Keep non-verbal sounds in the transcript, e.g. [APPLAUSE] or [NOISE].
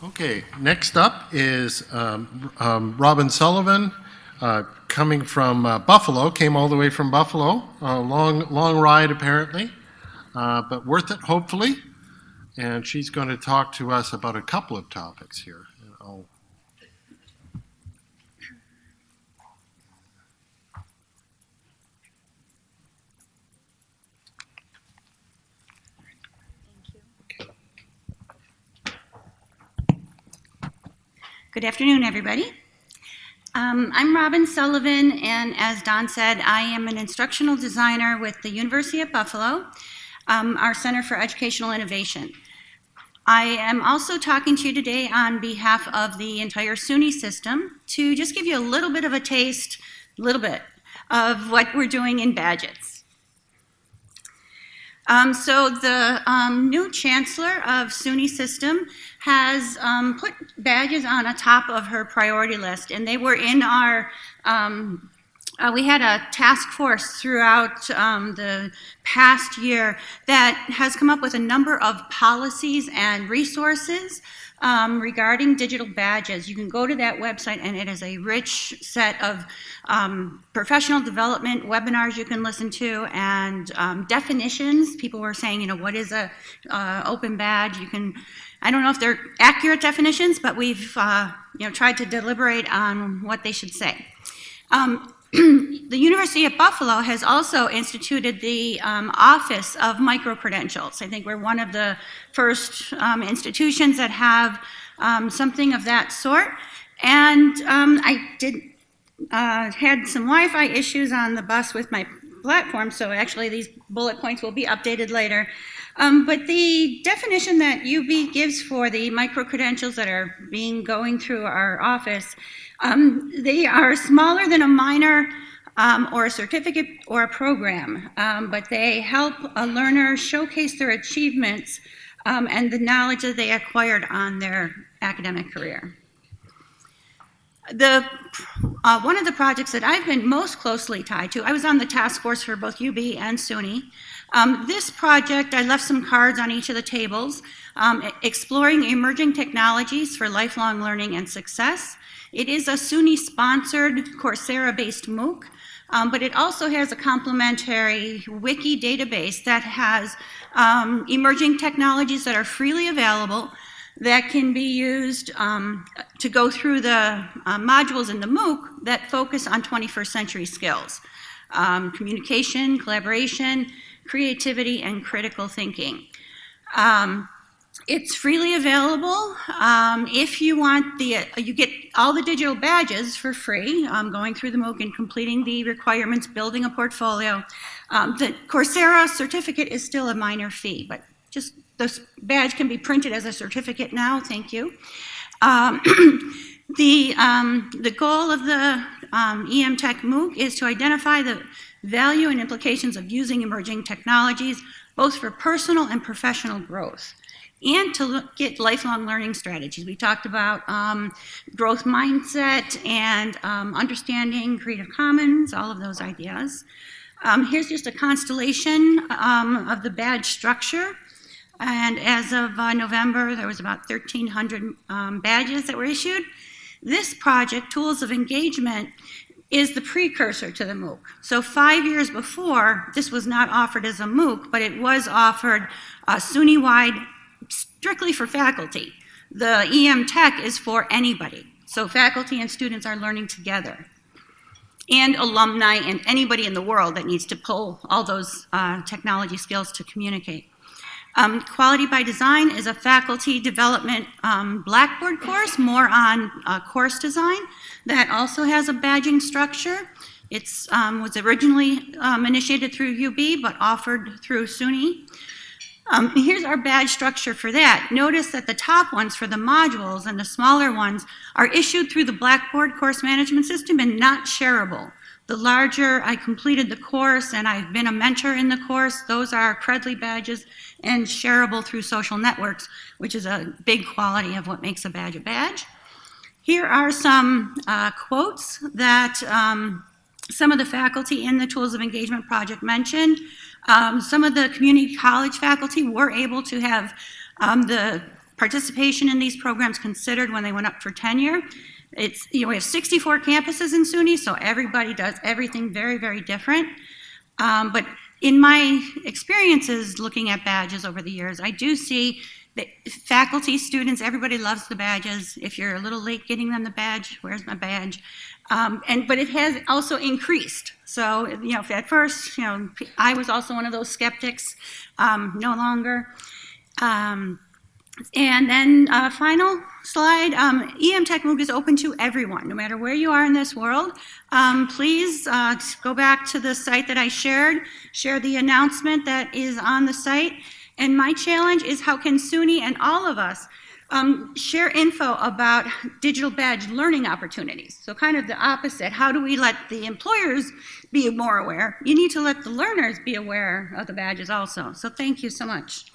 Okay, next up is um, um, Robin Sullivan, uh, coming from uh, Buffalo, came all the way from Buffalo. A long, long ride apparently, uh, but worth it hopefully. And she's going to talk to us about a couple of topics here. And I'll Good afternoon, everybody. Um, I'm Robin Sullivan, and as Don said, I am an instructional designer with the University of Buffalo, um, our Center for Educational Innovation. I am also talking to you today on behalf of the entire SUNY system to just give you a little bit of a taste, a little bit, of what we're doing in Badges. Um, so the um, new chancellor of SUNY System has um, put badges on a top of her priority list, and they were in our, um, uh, we had a task force throughout um, the past year that has come up with a number of policies and resources um, regarding digital badges. You can go to that website and it is a rich set of um, professional development webinars you can listen to and um, definitions. People were saying, you know, what is a uh, open badge? You can, I don't know if they're accurate definitions, but we've, uh, you know, tried to deliberate on what they should say. Um, the University of Buffalo has also instituted the um, Office of Micro-Credentials. I think we're one of the first um, institutions that have um, something of that sort. And um, I did uh, had some Wi-Fi issues on the bus with my platform, so actually these bullet points will be updated later. Um, but the definition that UB gives for the micro-credentials that are being going through our office um, they are smaller than a minor um, or a certificate or a program, um, but they help a learner showcase their achievements um, and the knowledge that they acquired on their academic career. The, uh, one of the projects that I've been most closely tied to, I was on the task force for both UB and SUNY. Um, this project, I left some cards on each of the tables, um, exploring emerging technologies for lifelong learning and success. It is a SUNY-sponsored Coursera-based MOOC, um, but it also has a complementary wiki database that has um, emerging technologies that are freely available that can be used um, to go through the uh, modules in the MOOC that focus on 21st century skills. Um, communication, collaboration, creativity, and critical thinking. Um, it's freely available. Um, if you want the, uh, you get all the digital badges for free, um, going through the MOOC and completing the requirements, building a portfolio. Um, the Coursera certificate is still a minor fee, but just this badge can be printed as a certificate now, thank you. Um, [CLEARS THROAT] the, um, the goal of the um, EM Tech MOOC is to identify the value and implications of using emerging technologies, both for personal and professional growth and to look at lifelong learning strategies. We talked about um, growth mindset and um, understanding Creative Commons, all of those ideas. Um, here's just a constellation um, of the badge structure. And as of uh, November, there was about 1,300 um, badges that were issued. This project, Tools of Engagement, is the precursor to the MOOC. So five years before, this was not offered as a MOOC, but it was offered a SUNY-wide strictly for faculty. The EM Tech is for anybody. So faculty and students are learning together. And alumni and anybody in the world that needs to pull all those uh, technology skills to communicate. Um, Quality by Design is a faculty development um, Blackboard course, more on uh, course design, that also has a badging structure. It um, was originally um, initiated through UB, but offered through SUNY. Um, here's our badge structure for that. Notice that the top ones for the modules and the smaller ones are issued through the Blackboard course management system and not shareable. The larger I completed the course and I've been a mentor in the course, those are Credly badges and shareable through social networks, which is a big quality of what makes a badge a badge. Here are some uh, quotes that um, some of the faculty in the Tools of Engagement project mentioned. Um, some of the community college faculty were able to have um, the participation in these programs considered when they went up for tenure. It's, you know, we have 64 campuses in SUNY, so everybody does everything very, very different. Um, but in my experiences looking at badges over the years, I do see that faculty, students, everybody loves the badges. If you're a little late getting them the badge, where's my badge? Um, and but it has also increased. So you know, at first, you know, I was also one of those skeptics. Um, no longer. Um, and then uh, final slide, um, EM Tech MOOC is open to everyone, no matter where you are in this world. Um, please uh, go back to the site that I shared, share the announcement that is on the site. And my challenge is how can SUNY and all of us um, share info about digital badge learning opportunities. So kind of the opposite. How do we let the employers be more aware? You need to let the learners be aware of the badges also. So thank you so much.